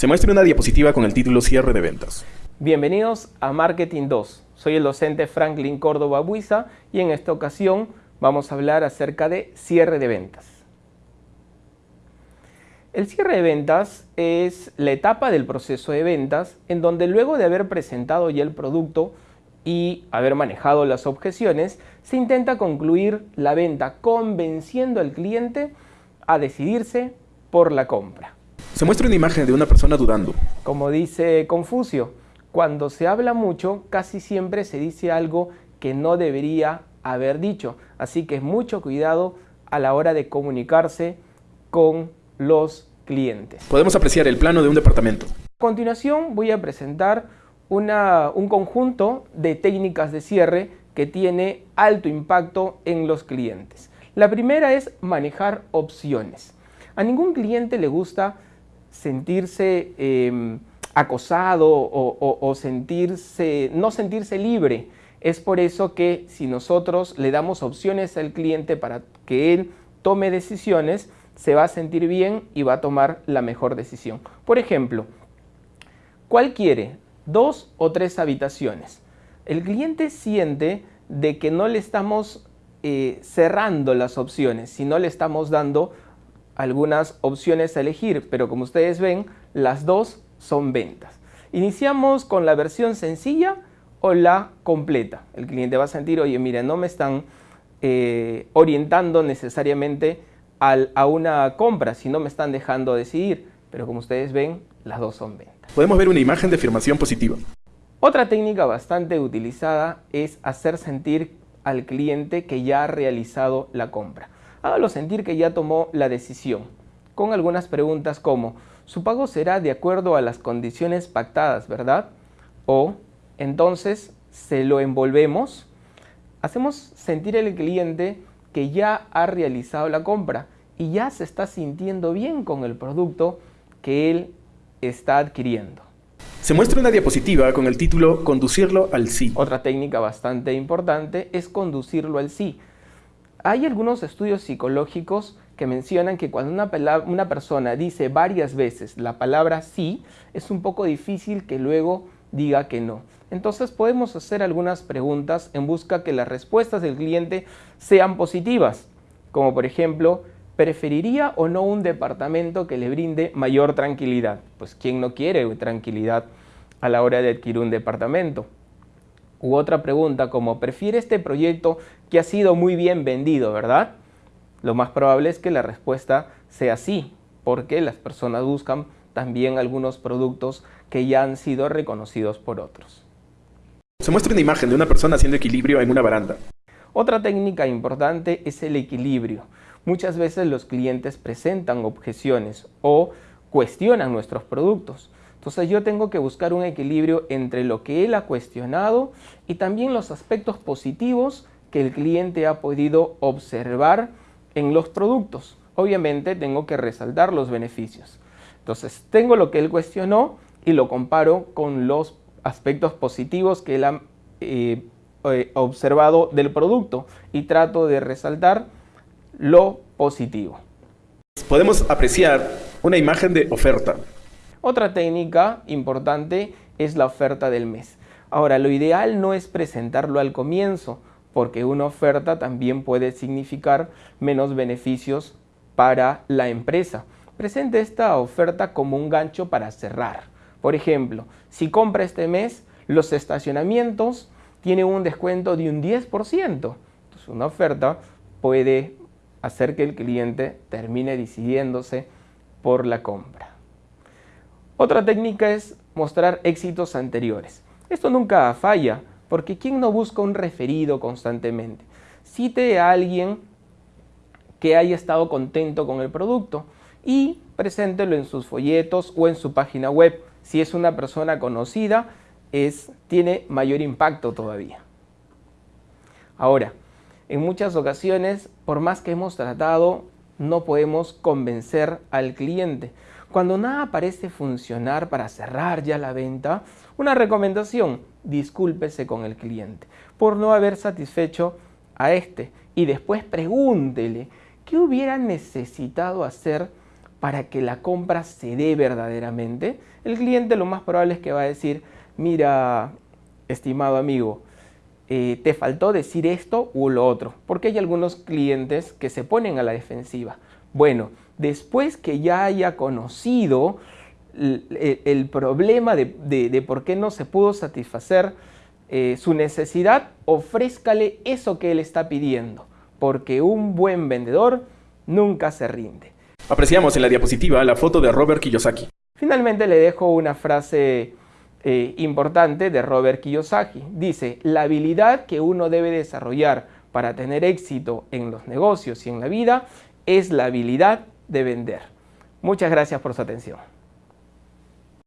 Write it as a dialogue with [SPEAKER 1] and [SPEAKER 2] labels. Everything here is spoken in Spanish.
[SPEAKER 1] Se muestra una diapositiva con el título Cierre de ventas.
[SPEAKER 2] Bienvenidos a Marketing 2. Soy el docente Franklin Córdoba Buiza y en esta ocasión vamos a hablar acerca de cierre de ventas. El cierre de ventas es la etapa del proceso de ventas en donde luego de haber presentado ya el producto y haber manejado las objeciones, se intenta concluir la venta convenciendo al cliente a decidirse por la compra.
[SPEAKER 1] Se muestra una imagen de una persona dudando.
[SPEAKER 2] Como dice Confucio, cuando se habla mucho, casi siempre se dice algo que no debería haber dicho. Así que mucho cuidado a la hora de comunicarse con los clientes.
[SPEAKER 1] Podemos apreciar el plano de un departamento.
[SPEAKER 2] A continuación voy a presentar un conjunto de técnicas de cierre que tiene alto impacto en los clientes. La primera es manejar opciones. A ningún cliente le gusta sentirse em, acosado o, sentirse, no sentirse libre. Es por eso que si nosotros le damos opciones al cliente para que él tome decisiones, se va a sentir bien y va a tomar la mejor decisión. Por ejemplo, ¿cuál quiere? dos o tres habitaciones. El cliente siente de que no le estamos eh, cerrando las opciones, sino le estamos dando algunas opciones a elegir, pero como ustedes ven, las dos son ventas. Iniciamos con la versión sencilla o la completa. El cliente va a sentir, oye, mire, no me están eh, orientando necesariamente a una compra, sino me están dejando decidir. Pero como ustedes ven, las dos son ventas
[SPEAKER 1] podemos ver una imagen de afirmación positiva.
[SPEAKER 2] Otra técnica bastante utilizada es hacer sentir al cliente que ya ha realizado la compra. Hágalo sentir que ya tomó la decisión, con algunas preguntas como, su pago será de acuerdo a las condiciones pactadas, ¿verdad? O, entonces, ¿se lo envolvemos? Hacemos sentir al cliente que ya ha realizado la compra y ya se está sintiendo bien con el producto que él está adquiriendo.
[SPEAKER 1] Se muestra una diapositiva con el título Conducirlo al sí.
[SPEAKER 2] Otra técnica bastante importante es conducirlo al sí. Hay algunos estudios psicológicos que mencionan que cuando una, persona dice varias veces la palabra sí, es un poco difícil que luego diga que no. Entonces podemos hacer algunas preguntas en busca que las respuestas del cliente sean positivas, como por ejemplo, ¿Preferiría o no un departamento que le brinde mayor tranquilidad? Pues ¿quién no quiere tranquilidad a la hora de adquirir un departamento? U otra pregunta como, ¿prefiere este proyecto que ha sido muy bien vendido, verdad? Lo más probable es que la respuesta sea sí, porque las personas buscan también algunos productos que ya han sido reconocidos por otros.
[SPEAKER 1] Se muestra una imagen de una persona haciendo equilibrio en una baranda.
[SPEAKER 2] Otra técnica importante es el equilibrio. Muchas veces los clientes presentan objeciones o cuestionan nuestros productos. Entonces yo tengo que buscar un equilibrio entre lo que él ha cuestionado y también los aspectos positivos que el cliente ha podido observar en los productos. Obviamente tengo que resaltar los beneficios. Entonces tengo lo que él cuestionó y lo comparo con los aspectos positivos que él ha eh, eh, observado del producto y trato de resaltar lo positivo.
[SPEAKER 1] Podemos apreciar una imagen de oferta.
[SPEAKER 2] Otra técnica importante es la oferta del mes. Ahora, lo ideal no es presentarlo al comienzo, porque una oferta también puede significar menos beneficios para la empresa. Presente esta oferta como un gancho para cerrar. Por ejemplo, si compra este mes, los estacionamientos tienen un descuento de un 10%. Entonces, una oferta puede hacer que el cliente termine decidiéndose por la compra. Otra técnica es mostrar éxitos anteriores. Esto nunca falla, porque ¿quién no busca un referido constantemente? Cite a alguien que haya estado contento con el producto y preséntelo en sus folletos o en su página web. Si es una persona conocida, es, tiene mayor impacto todavía. Ahora, en muchas ocasiones, por más que hemos tratado, no podemos convencer al cliente. Cuando nada parece funcionar para cerrar ya la venta, una recomendación, discúlpese con el cliente por no haber satisfecho a este y después pregúntele qué hubiera necesitado hacer para que la compra se dé verdaderamente, el cliente lo más probable es que va a decir, mira, estimado amigo, eh, te faltó decir esto u lo otro, porque hay algunos clientes que se ponen a la defensiva. Bueno, después que ya haya conocido el, problema de, por qué no se pudo satisfacer eh, su necesidad, ofrézcale eso que él está pidiendo, porque un buen vendedor nunca se rinde.
[SPEAKER 1] Apreciamos en la diapositiva la foto de Robert Kiyosaki.
[SPEAKER 2] Finalmente le dejo una frase eh, importante de Robert Kiyosaki. Dice, la habilidad que uno debe desarrollar para tener éxito en los negocios y en la vida es la habilidad de vender. Muchas gracias por su atención.